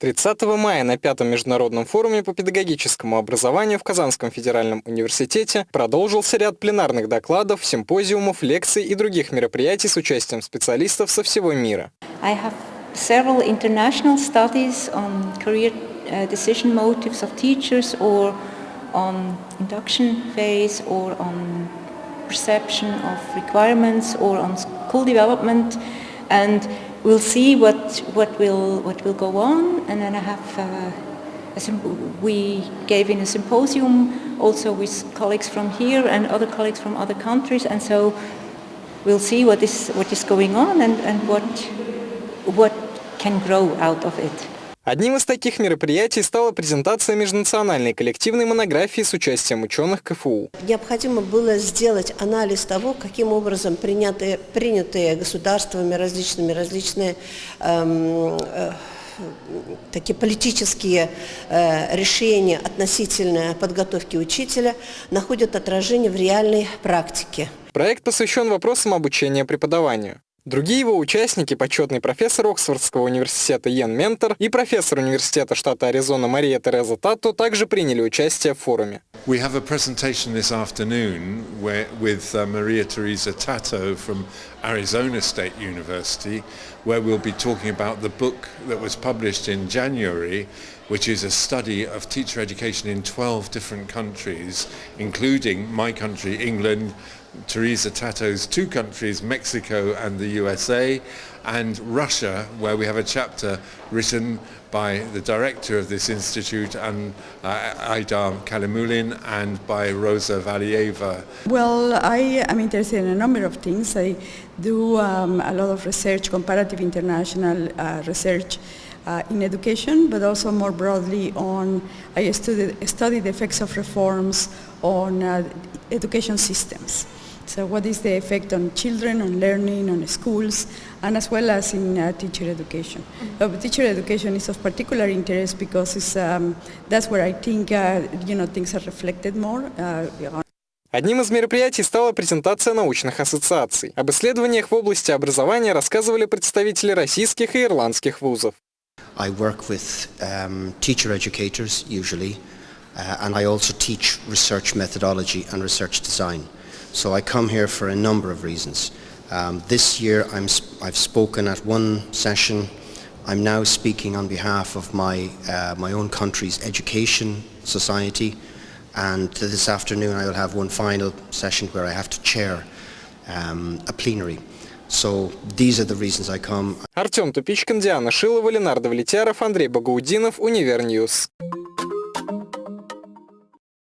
30 мая на пятом международном форуме по педагогическому образованию в Казанском федеральном университете продолжился ряд пленарных докладов, симпозиумов, лекций и других мероприятий с участием специалистов со всего мира. Development and we'll see what, what, will, what will go on and then I have uh, we gave in a symposium also with colleagues from here and other colleagues from other countries and so we'll see what is, what is going on and, and what, what can grow out of it. Одним из таких мероприятий стала презентация межнациональной коллективной монографии с участием ученых КФУ. Необходимо было сделать анализ того, каким образом принятые, принятые государствами различными различные эм, э, такие политические э, решения относительно подготовки учителя находят отражение в реальной практике. Проект посвящен вопросам обучения преподаванию. Другие его участники – почетный профессор Оксфордского университета Йен Ментор и профессор университета штата Аризона Мария Тереза Тато также приняли участие в форуме. We have a presentation this afternoon with uh, Maria Teresa Tato from Arizona State University, where we'll be talking about the book that was published in January, which is a study of teacher education in 12 different countries, including my country, England, Teresa Tato's two countries, Mexico and the USA, and Russia, where we have a chapter written by the director of this institute, and uh, Aidar Kalimulin, and by Rosa Valieva. Well, I am interested in a number of things. I do um, a lot of research, comparative international uh, research uh, in education, but also more broadly on, I study, study the effects of reforms on uh, education systems. So what is the effect on children, on learning, on schools, and as well as in uh, teacher education. Mm -hmm. uh, teacher education is of particular interest because um, that's where I think uh, you know, things are reflected more. Uh, Одним из мероприятий стала презентация научных ассоциаций. Об исследованиях в области образования рассказывали представители российских и ирландских вузов. I work with um, teacher educators usually, uh, and I also teach research methodology and research design. So I come here for a number of reasons. Um, this year I'm, I've spoken at one session. I'm now speaking on behalf of my, uh, my own country's education society and this afternoon I will have one final session where I have to chair um, a plenary. So these are the reasons I come. Артем Тупичкин, Диана Шилова, Ленардо Влетяров, Андрей Багаудинов, Универньюз.